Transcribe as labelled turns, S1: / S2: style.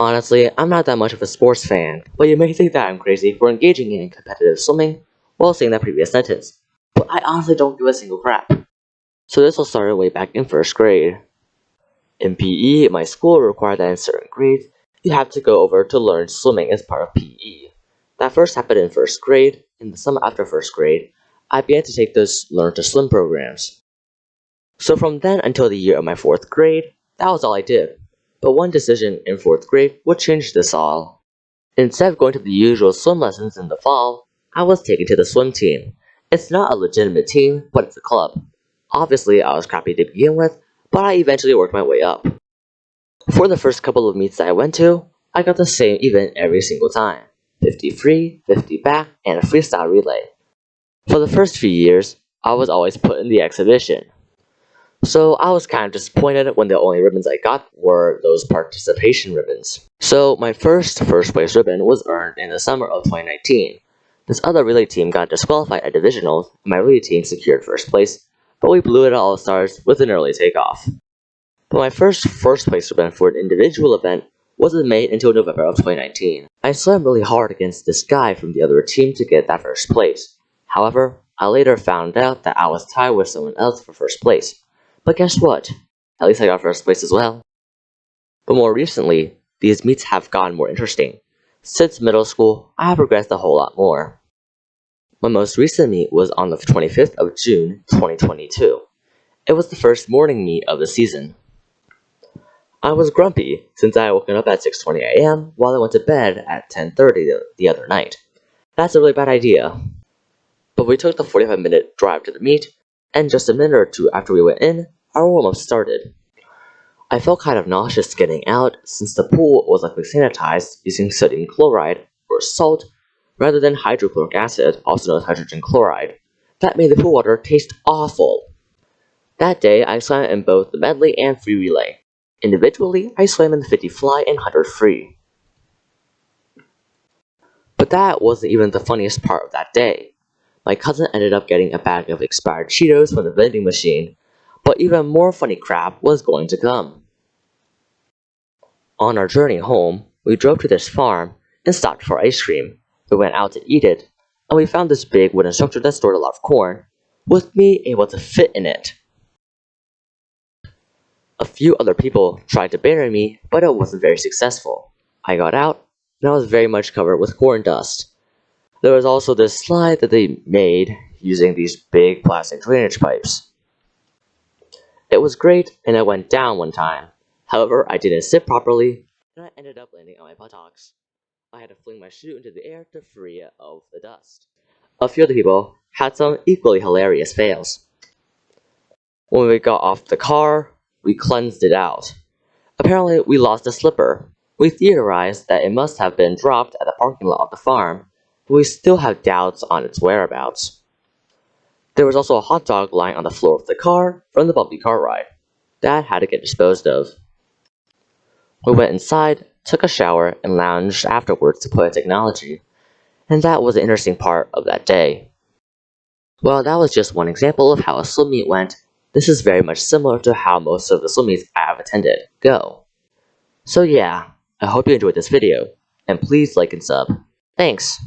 S1: Honestly, I'm not that much of a sports fan, but you may think that I'm crazy for engaging in competitive swimming while saying that previous sentence. But I honestly don't give a single crap. So this all started way back in first grade. In PE, my school required that in certain grades, you have to go over to learn swimming as part of PE. That first happened in first grade. In the summer after first grade, I began to take those learn to swim programs. So from then until the year of my fourth grade, that was all I did. But one decision in fourth grade would change this all. Instead of going to the usual swim lessons in the fall, I was taken to the swim team. It's not a legitimate team, but it's a club. Obviously, I was crappy to begin with, but I eventually worked my way up. For the first couple of meets that I went to, I got the same event every single time 50 free, 50 back, and a freestyle relay. For the first few years, I was always put in the exhibition. So I was kind of disappointed when the only ribbons I got were those participation ribbons. So my first first place ribbon was earned in the summer of 2019. This other relay team got disqualified at divisionals, and my relay team secured first place, but we blew it at All Stars with an early takeoff. But my first first place ribbon for an individual event wasn't made until November of 2019. I swam really hard against this guy from the other team to get that first place. However, I later found out that I was tied with someone else for first place. But guess what? At least I got first place as well. But more recently, these meets have gotten more interesting. Since middle school, I have progressed a whole lot more. My most recent meet was on the 25th of June 2022. It was the first morning meet of the season. I was grumpy since I had woken up at 6.20 am while I went to bed at 10.30 the other night. That's a really bad idea. But we took the 45 minute drive to the meet and just a minute or two after we went in, our warm-up started. I felt kind of nauseous getting out since the pool was likely sanitized using sodium chloride, or salt, rather than hydrochloric acid, also known as hydrogen chloride. That made the pool water taste awful. That day, I swam in both the medley and free relay. Individually, I swam in the 50 fly and 100 free. But that wasn't even the funniest part of that day. My cousin ended up getting a bag of expired Cheetos from the vending machine, but even more funny crap was going to come. On our journey home, we drove to this farm and stopped for ice cream. We went out to eat it, and we found this big wooden structure that stored a lot of corn, with me able to fit in it. A few other people tried to bury me, but it wasn't very successful. I got out, and I was very much covered with corn dust. There was also this slide that they made using these big plastic drainage pipes. It was great and I went down one time. However, I didn't sit properly and I ended up landing on my buttocks. I had to fling my shoe into the air to free it of the dust. A few other people had some equally hilarious fails. When we got off the car, we cleansed it out. Apparently, we lost a slipper. We theorized that it must have been dropped at the parking lot of the farm, but we still have doubts on its whereabouts. There was also a hot dog lying on the floor of the car from the bumpy car ride. That had to get disposed of. We went inside, took a shower, and lounged afterwards to play technology. And that was the interesting part of that day. Well, that was just one example of how a swim meet went. This is very much similar to how most of the swim meets I have attended go. So yeah, I hope you enjoyed this video, and please like and sub. Thanks!